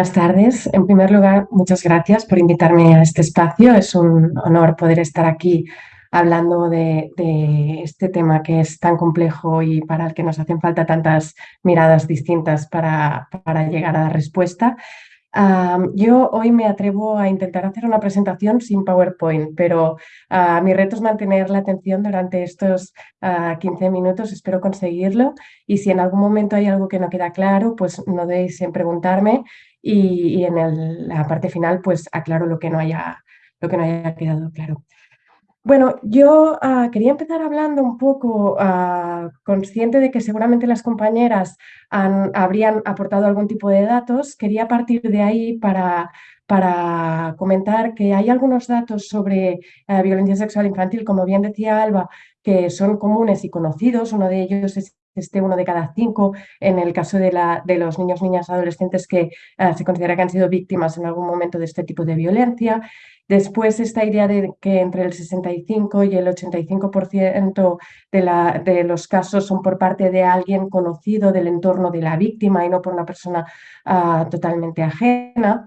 Buenas tardes. En primer lugar, muchas gracias por invitarme a este espacio. Es un honor poder estar aquí hablando de, este tema que es tan complejo y para el que nos hacen falta tantas miradas distintas para, para llegar a la respuesta yo hoy me atrevo a intentar hacer una presentación sin PowerPoint, pero uh, mi reto es mantener la atención durante estos 15 ah, minutos, espero conseguirlo. Y si en algún momento hay algo que no queda claro, pues no deis en preguntarme y, en la parte final pues aclaro lo que no haya, lo que no haya quedado claro. Bueno, yo ah, quería empezar hablando un poco, ah, consciente de que seguramente las compañeras habrían aportado algún tipo de datos. Quería partir de ahí para, para comentar que hay algunos datos sobre eh, violencia sexual infantil, como bien decía Alba, que son comunes y conocidos. Uno de ellos es este uno de cada cinco en el caso de, la, de los niños, niñas, adolescentes que eh, se considera que han sido víctimas en algún momento de este tipo de violencia. Después esta idea de que entre el 65 y el 85% de, la, de los casos son por parte de alguien conocido del entorno de la víctima y no por una persona ah, totalmente ajena.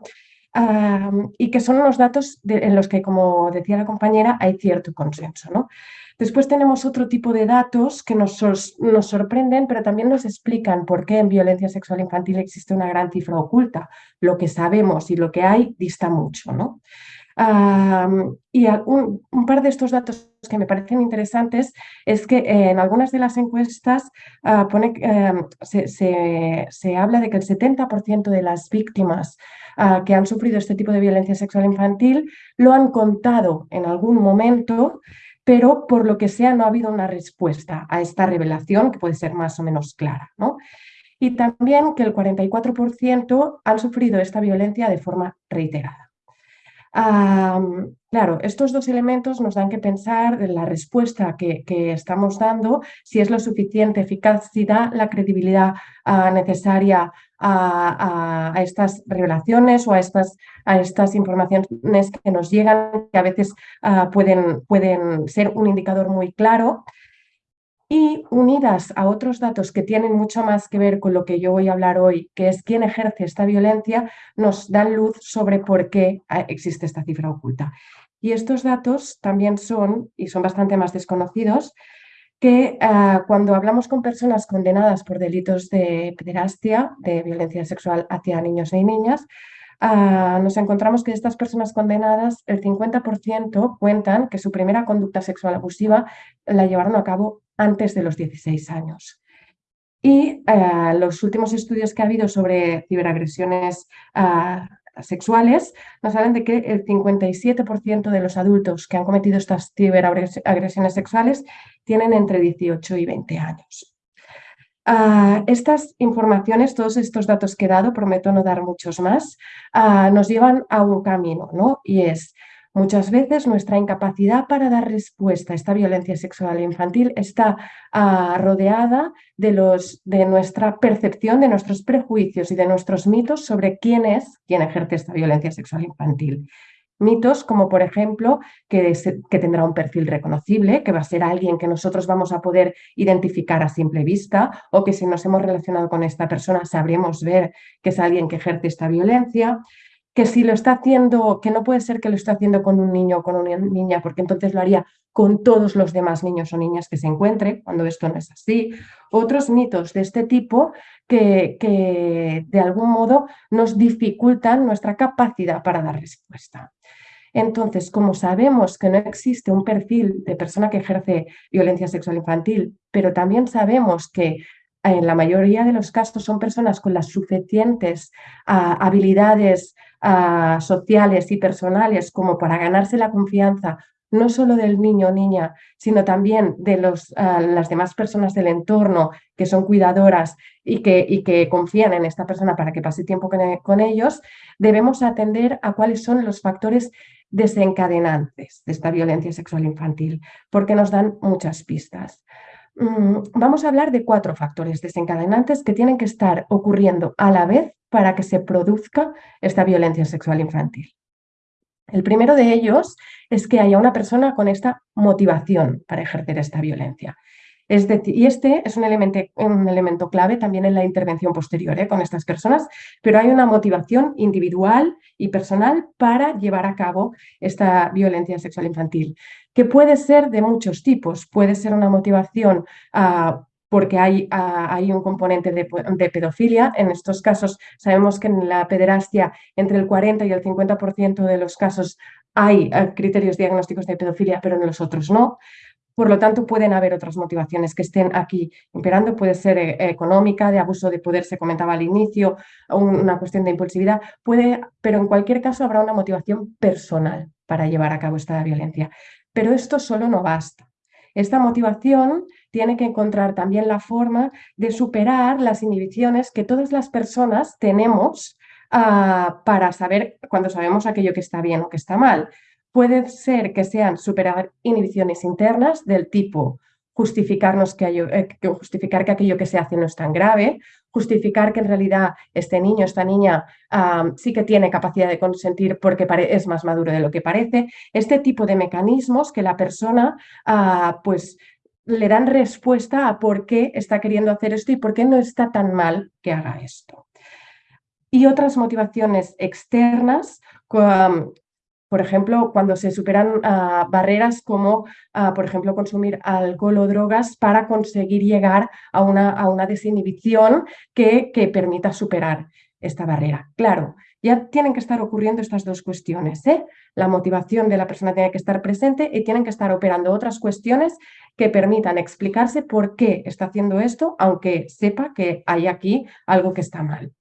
Y que son unos datos en los que, como decía la compañera, hay cierto consenso. ¿no? Después tenemos otro tipo de datos que nos, nos, sorprenden, pero también nos explican por qué en violencia sexual infantil existe una gran cifra oculta. Lo que sabemos y lo que hay dista mucho. ¿no? y un, par de estos datos que me parecen interesantes es que en algunas de las encuestas ah, pone, em, se, habla de que el 70% de las víctimas ah, que han sufrido este tipo de violencia sexual infantil lo han contado en algún momento, pero por lo que sea no ha habido una respuesta a esta revelación que puede ser más o menos clara. ¿no? Y también que el 44% han sufrido esta violencia de forma reiterada claro, estos dos elementos nos dan que pensar de la respuesta que, estamos dando, si es lo suficiente eficaz, si da la credibilidad ah, necesaria a, estas revelaciones o a estas, a estas informaciones que nos llegan, que a veces ah, pueden, pueden ser un indicador muy claro y unidas a otros datos que tienen mucho más que ver con lo que yo voy a hablar hoy, que es quién ejerce esta violencia, nos dan luz sobre por qué ah, existe esta cifra oculta. Y estos datos también son, y son bastante más desconocidos, que ah, cuando hablamos con personas condenadas por delitos de pederastia, de violencia sexual hacia niños y niñas, ah, nos encontramos que de estas personas condenadas, el 50% cuentan que su primera conducta sexual abusiva la llevaron a cabo antes de los 16 años. Y eh, los últimos estudios que ha habido sobre ciberagresiones ah, sexuales nos hablan de que el 57% de los adultos que han cometido estas ciberagresiones sexuales tienen entre 18 y 20 años. Ah, estas informaciones, todos estos datos que he dado, prometo no dar muchos más, ah, nos llevan a un camino, ¿no? Y es Muchas veces nuestra incapacidad para dar respuesta a esta violencia sexual infantil está ah, rodeada de, los, de nuestra percepción, de nuestros prejuicios y de nuestros mitos sobre quién es quien ejerce esta violencia sexual infantil. Mitos como, por ejemplo, que, tendrá un perfil reconocible, que va a ser alguien que nosotros vamos a poder identificar a simple vista, o que si nos hemos relacionado con esta persona sabremos ver que es alguien que ejerce esta violencia que si lo está haciendo, que no puede ser que lo esté haciendo con un niño o con una niña, porque entonces lo haría con todos los demás niños o niñas que se encuentre, cuando esto no es así. Otros mitos de este tipo que, que de algún modo nos dificultan nuestra capacidad para dar respuesta. Entonces, como sabemos que no existe un perfil de persona que ejerce violencia sexual infantil, pero también sabemos que en la mayoría de los casos son personas con las suficientes ah, habilidades ah, sociales y personales como para ganarse la confianza no solo del niño o niña, sino también de los, ah, las demás personas del entorno que son cuidadoras y que, y que confían en esta persona para que pase tiempo con, con ellos, debemos atender a cuáles son los factores desencadenantes de esta violencia sexual infantil, porque nos dan muchas pistas. Mm, vamos a hablar de cuatro factores desencadenantes que tienen que estar ocurriendo a la vez para que se produzca esta violencia sexual infantil. El primero de ellos es que haya una persona con esta motivación para ejercer esta violencia. Es decir, y este es un elemento, un elemento clave también en la intervención posterior ¿eh? con estas personas, pero hay una motivación individual y personal para llevar a cabo esta violencia sexual infantil, que puede ser de muchos tipos. Puede ser una motivación uh, porque hay, hay, un componente de, de, pedofilia. En estos casos sabemos que en la pederastia entre el 40 y el 50% de los casos hay uh, criterios diagnósticos de pedofilia, pero en los otros no. Por lo tanto, pueden haber otras motivaciones que estén aquí imperando. Puede ser eh, económica, de abuso de poder, se comentaba al inicio, una cuestión de impulsividad. Puede, pero en cualquier caso habrá una motivación personal para llevar a cabo esta violencia. Pero esto solo no basta. Esta motivación tiene que encontrar también la forma de superar las inhibiciones que todas las personas tenemos uh, para saber cuando sabemos aquello que está bien o que está mal. Puede ser que sean superar inhibiciones internas del tipo justificarnos que, eh, justificar que aquello que se hace no es tan grave, justificar que en realidad este niño, esta niña sí que tiene capacidad de consentir porque es más maduro de lo que parece. Este tipo de mecanismos que la persona ah, pues le dan respuesta a por qué está queriendo hacer esto y por qué no está tan mal que haga esto. Y otras motivaciones externas, por ejemplo, cuando se superan uh, barreras como, uh, por ejemplo, consumir alcohol o drogas para conseguir llegar a una, a una desinhibición que, que, permita superar esta barrera. Claro, ya tienen que estar ocurriendo estas dos cuestiones. ¿eh? La motivación de la persona tiene que estar presente y tienen que estar operando otras cuestiones que permitan explicarse por qué está haciendo esto, aunque sepa que hay aquí algo que está mal.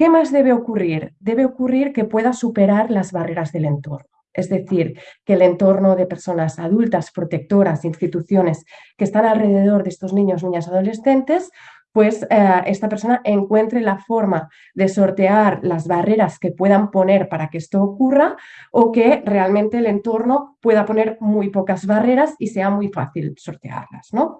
¿Qué más debe ocurrir? Debe ocurrir que pueda superar las barreras del entorno. Es decir, que el entorno de personas adultas, protectoras, instituciones que están alrededor de estos niños, niñas, adolescentes, pues eh, esta persona encuentre la forma de sortear las barreras que puedan poner para que esto ocurra o que realmente el entorno pueda poner muy pocas barreras y sea muy fácil sortearlas. ¿no?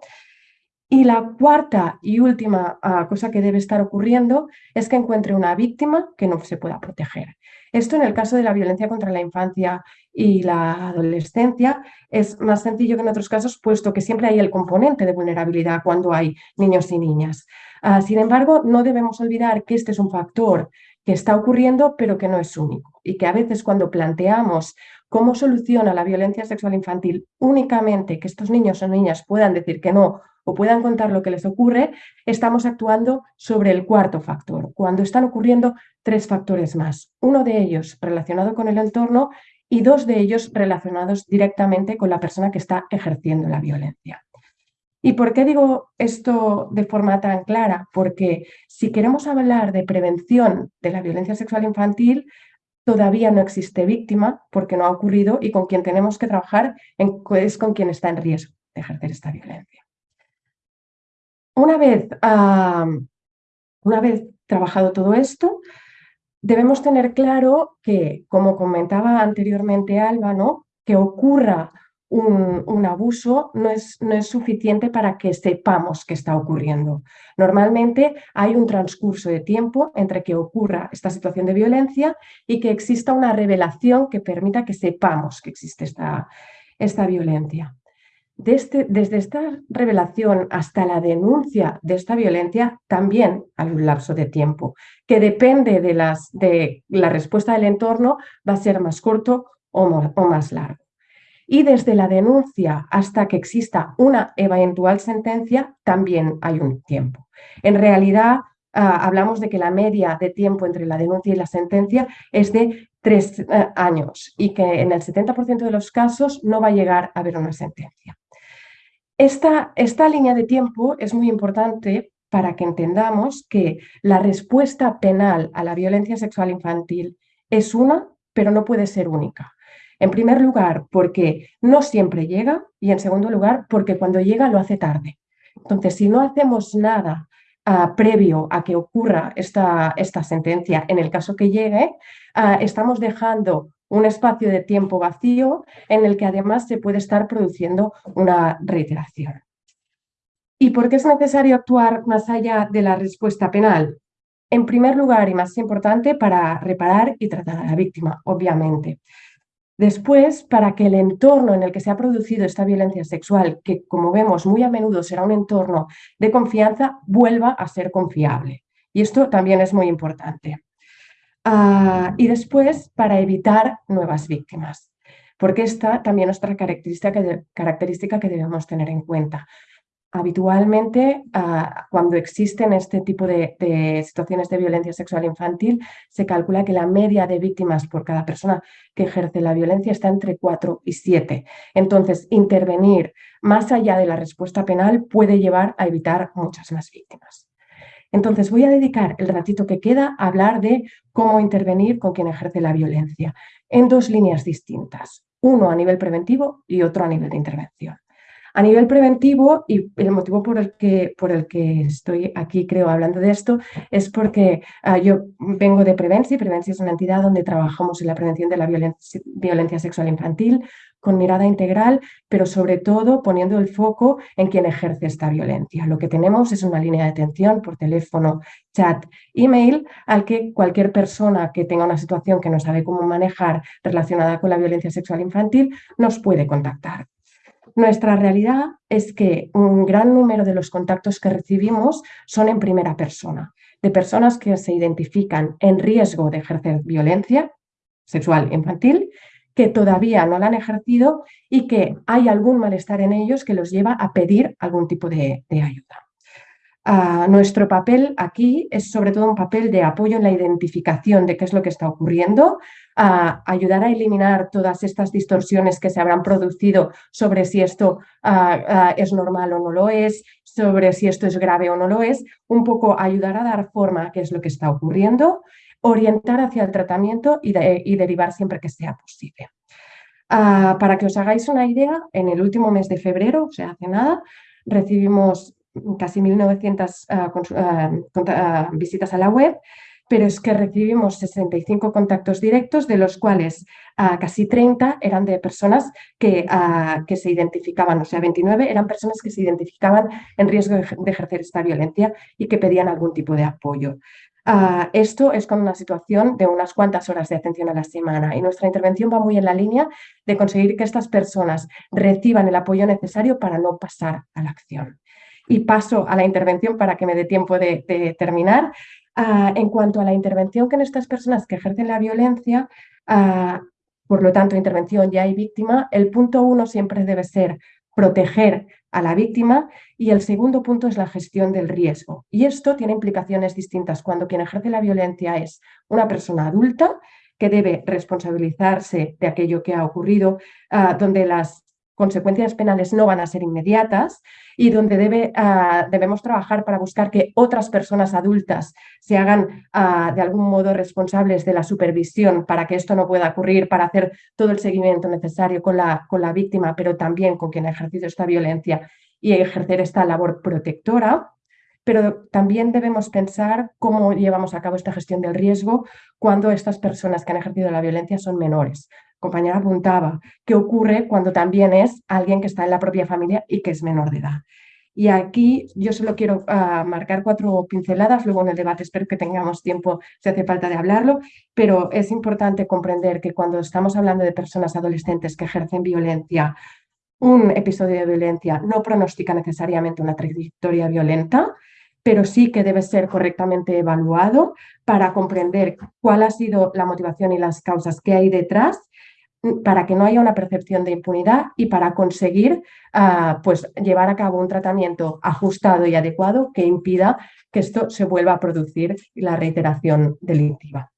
Y la cuarta y última ah, cosa que debe estar ocurriendo es que encuentre una víctima que no se pueda proteger. Esto en el caso de la violencia contra la infancia y la adolescencia es más sencillo que en otros casos, puesto que siempre hay el componente de vulnerabilidad cuando hay niños y niñas. Ah, sin embargo, no debemos olvidar que este es un factor que está ocurriendo, pero que no es único. Y que a veces cuando planteamos cómo soluciona la violencia sexual infantil únicamente que estos niños o niñas puedan decir que no o puedan contar lo que les ocurre, estamos actuando sobre el cuarto factor, cuando están ocurriendo tres factores más. Uno de ellos relacionado con el entorno y dos de ellos relacionados directamente con la persona que está ejerciendo la violencia. ¿Y por qué digo esto de forma tan clara? Porque si queremos hablar de prevención de la violencia sexual infantil, todavía no existe víctima porque no ha ocurrido y con quien tenemos que trabajar es con quien está en riesgo de ejercer esta violencia. Una vez, una vez trabajado todo esto, debemos tener claro que, como comentaba anteriormente Alba, que ocurra un, abuso no es, no es, suficiente para que sepamos que está ocurriendo. Normalmente hay un transcurso de tiempo entre que ocurra esta situación de violencia y que exista una revelación que permita que sepamos que existe esta, esta violencia. Este, desde esta revelación hasta la denuncia de esta violencia también hay un lapso de tiempo que depende de, las, de la respuesta del entorno, va a ser más corto o, más largo. Y desde la denuncia hasta que exista una eventual sentencia también hay un tiempo. En realidad, ah, hablamos de que la media de tiempo entre la denuncia y la sentencia es de tres eh, años y que en el 70% de los casos no va a llegar a haber una sentencia. Esta, línea de tiempo es muy importante para que entendamos que la respuesta penal a la violencia sexual infantil es una, pero no puede ser única. En primer lugar, porque no siempre llega y en segundo lugar, porque cuando llega lo hace tarde. Entonces, si no hacemos nada uh, previo a que ocurra esta, sentencia, en el caso que llegue, uh, estamos dejando un espacio de tiempo vacío en el que además se puede estar produciendo una reiteración. ¿Y por qué es necesario actuar más allá de la respuesta penal? En primer lugar y más importante, para reparar y tratar a la víctima, obviamente. Después, para que el entorno en el que se ha producido esta violencia sexual, que como vemos muy a menudo será un entorno de confianza, vuelva a ser confiable. Y esto también es muy importante. Ah, y después, para evitar nuevas víctimas, porque esta también es otra característica que, debemos tener en cuenta. Habitualmente, ah, cuando existen este tipo de, situaciones de violencia sexual infantil, se calcula que la media de víctimas por cada persona que ejerce la violencia está entre 4 y 7. Entonces, intervenir más allá de la respuesta penal puede llevar a evitar muchas más víctimas. Entonces, voy a dedicar el ratito que queda a hablar de cómo intervenir con quien ejerce la violencia en dos líneas distintas, uno a nivel preventivo y otro a nivel de intervención. A nivel preventivo, y el motivo por el que, por el que estoy aquí, creo, hablando de esto, es porque ah, yo vengo de Prevenci. Prevenci es una entidad donde trabajamos en la prevención de la violencia, violencia sexual infantil con mirada integral, pero sobre todo poniendo el foco en quien ejerce esta violencia. Lo que tenemos es una línea de atención por teléfono, chat, email, al que cualquier persona que tenga una situación que no sabe cómo manejar relacionada con la violencia sexual infantil nos puede contactar. Nuestra realidad es que un gran número de los contactos que recibimos son en primera persona, de personas que se identifican en riesgo de ejercer violencia sexual infantil, que todavía no la han ejercido y que hay algún malestar en ellos que los lleva a pedir algún tipo de, ayuda. Nuestro papel aquí es sobre todo un papel de apoyo en la identificación de qué es lo que está ocurriendo, ayudar a eliminar todas estas distorsiones que se habrán producido sobre si esto es normal o no lo es, sobre si esto es grave o no lo es, un poco ayudar a dar forma a qué es lo que está ocurriendo, orientar hacia el tratamiento y, derivar siempre que sea posible. Para que os hagáis una idea, en el último mes de febrero, o sea, hace nada, recibimos casi 1.900 visitas a la web pero es que recibimos 65 contactos directos, de los cuales ah, casi 30 eran de personas que, ah, que, se identificaban, o sea, 29 eran personas que se identificaban en riesgo de, ejercer esta violencia y que pedían algún tipo de apoyo. Ah, esto es con una situación de unas cuantas horas de atención a la semana y nuestra intervención va muy en la línea de conseguir que estas personas reciban el apoyo necesario para no pasar a la acción. Y paso a la intervención para que me dé tiempo de terminar. Ah, en cuanto a la intervención que en estas personas que ejercen la violencia, ah, por lo tanto, intervención ya hay víctima, el punto uno siempre debe ser proteger a la víctima y el segundo punto es la gestión del riesgo. Y esto tiene implicaciones distintas cuando quien ejerce la violencia es una persona adulta que debe responsabilizarse de aquello que ha ocurrido, ah, donde las consecuencias penales no van a ser inmediatas y donde debe, ah, debemos trabajar para buscar que otras personas adultas se hagan ah, de algún modo responsables de la supervisión para que esto no pueda ocurrir, para hacer todo el seguimiento necesario con la, con la víctima, pero también con quien ha ejercido esta violencia y ejercer esta labor protectora. Pero también debemos pensar cómo llevamos a cabo esta gestión del riesgo cuando estas personas que han ejercido la violencia son menores compañera apuntaba, qué ocurre cuando también es alguien que está en la propia familia y que es menor de edad. Y aquí yo solo quiero ah, marcar cuatro pinceladas, luego en el debate espero que tengamos tiempo si hace falta de hablarlo, pero es importante comprender que cuando estamos hablando de personas adolescentes que ejercen violencia, un episodio de violencia no pronostica necesariamente una trayectoria violenta, pero sí que debe ser correctamente evaluado para comprender cuál ha sido la motivación y las causas que hay detrás para que no haya una percepción de impunidad y para conseguir ah, pues, llevar a cabo un tratamiento ajustado y adecuado que impida que esto se vuelva a producir la reiteración delictiva.